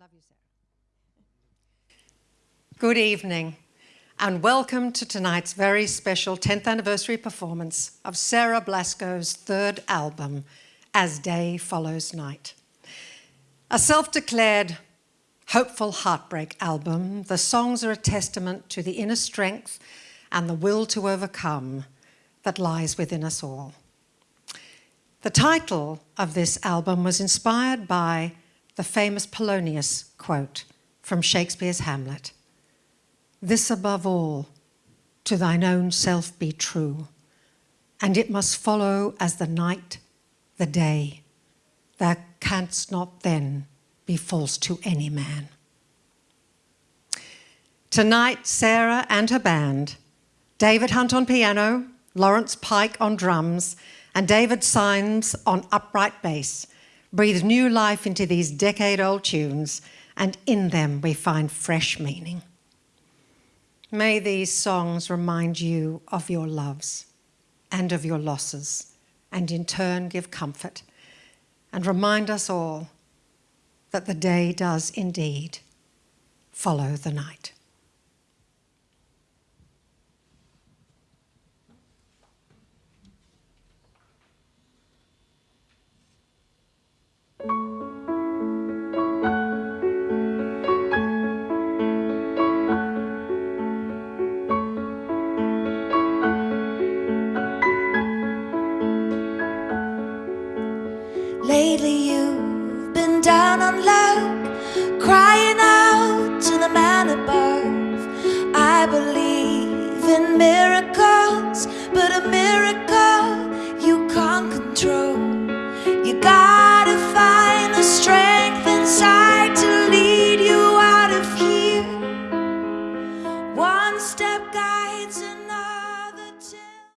love you, Sarah. Good evening, and welcome to tonight's very special 10th anniversary performance of Sarah Blasko's third album, As Day Follows Night. A self-declared hopeful heartbreak album, the songs are a testament to the inner strength and the will to overcome that lies within us all. The title of this album was inspired by the famous Polonius quote from Shakespeare's Hamlet. This above all, to thine own self be true, and it must follow as the night, the day. Thou canst not then be false to any man. Tonight, Sarah and her band, David Hunt on piano, Lawrence Pike on drums, and David Symes on upright bass, breathe new life into these decade-old tunes, and in them we find fresh meaning. May these songs remind you of your loves and of your losses, and in turn give comfort, and remind us all that the day does indeed follow the night. Lately you've been down on luck, crying out to the man above. I believe in miracles, but a miracle you can't control. You gotta find the strength inside to lead you out of here. One step guides another.